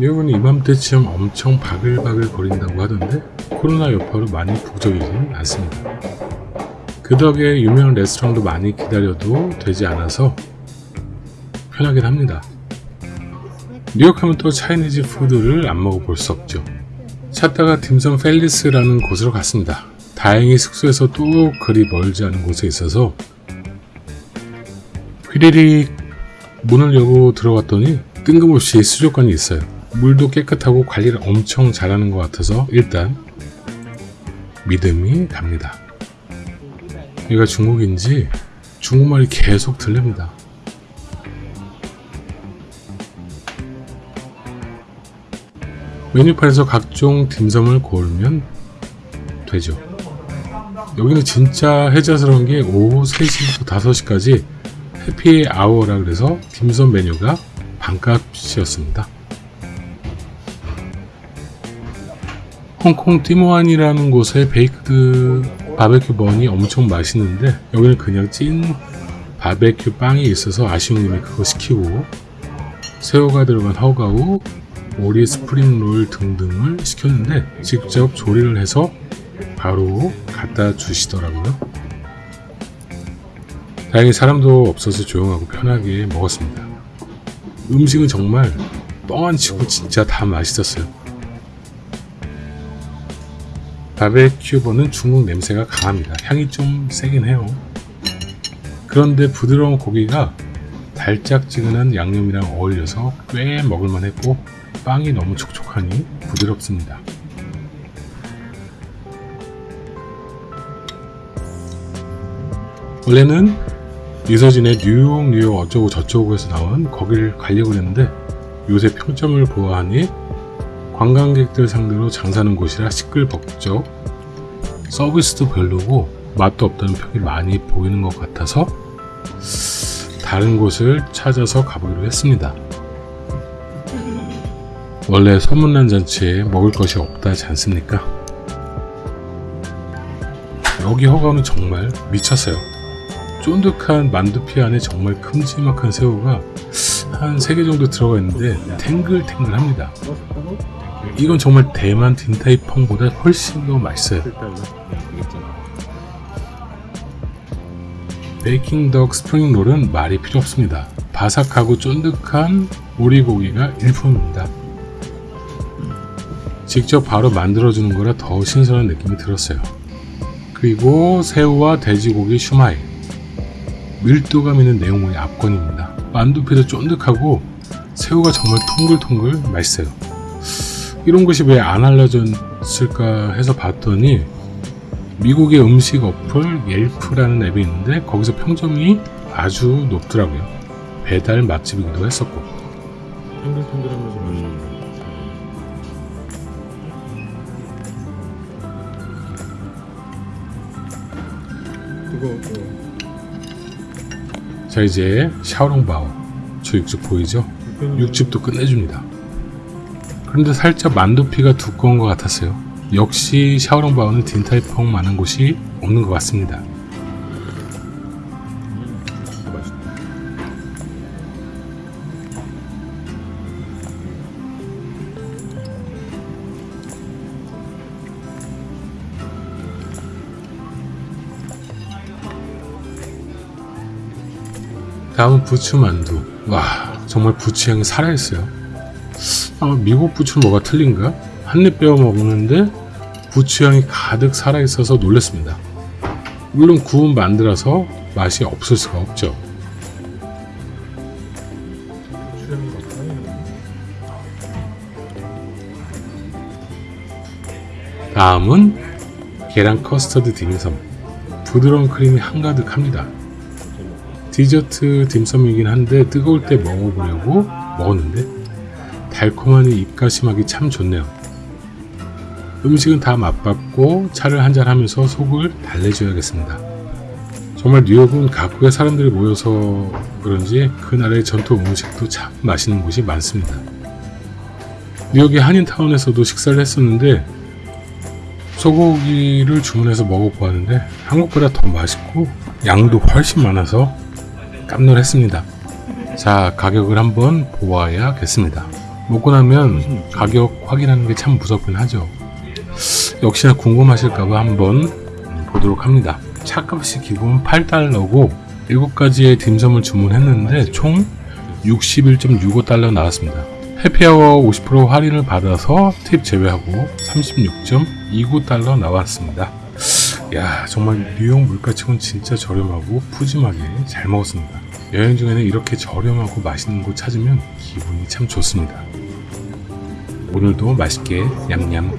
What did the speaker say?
뉴욕은 이맘때쯤 엄청 바글바글 거린다고 하던데 코로나 여파로 많이 북적이지는 않습니다. 그 덕에 유명한 레스토랑도 많이 기다려도 되지 않아서 편하긴 합니다. 뉴욕 하면 또 차이니즈 푸드를 안 먹어볼 수 없죠. 찾다가 딤섬 펠리스라는 곳으로 갔습니다. 다행히 숙소에서 또 그리 멀지 않은 곳에 있어서 휘리릭 문을 열고 들어갔더니 뜬금없이 수족관이 있어요. 물도 깨끗하고 관리를 엄청 잘하는 것 같아서 일단 믿음이 갑니다. 얘가 중국인지 중국말이 계속 들립니다. 메뉴판에서 각종 딤섬을 고르면 되죠. 여기는 진짜 해자스러운 게 오후 3시부터 5시까지 happy hour라 그래서 딤섬 메뉴가 반값이었습니다. 홍콩 팀호완이라는 곳에 baked barbecue bun이 엄청 맛있는데 여기는 그냥 찐 바베큐 빵이 있어서 아쉬운 김에 그거 시키고 새우가 들어간 하가우, 오리 spring roll 등등을 시켰는데 직접 조리를 해서 바로 갖다 주시더라고요. 다행히 사람도 없어서 조용하고 편하게 먹었습니다. 음식은 정말 뻥안 치고 진짜 다 맛있었어요. 바베큐버는 중국 냄새가 강합니다. 향이 좀 세긴 해요. 그런데 부드러운 고기가 달짝지근한 양념이랑 어울려서 꽤 먹을만 했고 빵이 너무 촉촉하니 부드럽습니다. 원래는 이서진의 뉴욕 뉴욕 어쩌고 저쩌고에서 나온 거기를 가려고 했는데 요새 평점을 보아하니 관광객들 상대로 장사하는 곳이라 시끌벅적 서비스도 별로고 맛도 없다는 평이 많이 보이는 것 같아서 다른 곳을 찾아서 가보기로 했습니다. 원래 소문난 잔치에 먹을 것이 없다지 않습니까? 여기 허가는 정말 미쳤어요. 쫀득한 만두피 안에 정말 큼지막한 새우가 한 3개 정도 들어가 있는데 탱글탱글합니다. 이건 정말 대만 딘타이펑보다 훨씬 더 맛있어요. Peking duck spring roll은 말이 필요 없습니다. 바삭하고 쫀득한 오리고기가 일품입니다. 직접 바로 만들어주는 거라 더 신선한 느낌이 들었어요. 그리고 새우와 돼지고기 슈마이 밀도감 있는 내용물이 압권입니다. 만두피도 쫀득하고 새우가 정말 통글통글 맛있어요. 이런 것이 왜 안 알려졌을까 해서 봤더니 미국의 음식 어플 옐프라는 앱이 있는데 거기서 평점이 아주 높더라고요. 배달 맛집이기도 했었고. 탱글탱글하면서 맛있는 어, 자 이제 샤오롱바오 저 육즙 보이죠? 육즙도 끝내줍니다. 그런데 살짝 만두피가 두꺼운 것 같았어요. 역시 샤오롱바오는 딘타이펑만한 곳이 없는 것 같습니다. 다음은 부추만두. 와 정말 부추향이 살아있어요. 아, 미국 부추는 뭐가 틀린가? 한입 빼어 먹는데 부추향이 가득 살아있어서 놀랐습니다. 물론 구운 만두라서 맛이 없을 수가 없죠. 다음은 계란 커스터드 딤섬. 부드러운 크림이 한가득합니다. 디저트 딤섬이긴 한데 뜨거울 때 먹어보려고 먹었는데 달콤하니 입가심하기 참 좋네요. 음식은 다 맛봤고 차를 한잔 하면서 속을 달래줘야겠습니다. 정말 뉴욕은 각국의 사람들이 모여서 그런지 그 나라의 전통 음식도 참 맛있는 곳이 많습니다. 뉴욕의 한인타운에서도 식사를 했었는데 소고기를 주문해서 먹어보았는데 한국보다 더 맛있고 양도 훨씬 많아서 깜놀했습니다. 자, 가격을 한번 보아야겠습니다. 먹고 나면 가격 확인하는 게 참 무섭긴 하죠. 역시나 궁금하실까봐 한번 음, 보도록 합니다. 차값이 기본 8달러고 7가지의 딤섬을 주문했는데 총 61.65달러 나왔습니다. 해피아워 50% 할인을 받아서 팁 제외하고 36.29달러 나왔습니다. 야 정말 뉴욕 물가치고는 진짜 저렴하고 푸짐하게 잘 먹었습니다. 여행 중에는 이렇게 저렴하고 맛있는 곳 찾으면 기분이 참 좋습니다. 오늘도 맛있게 냠냠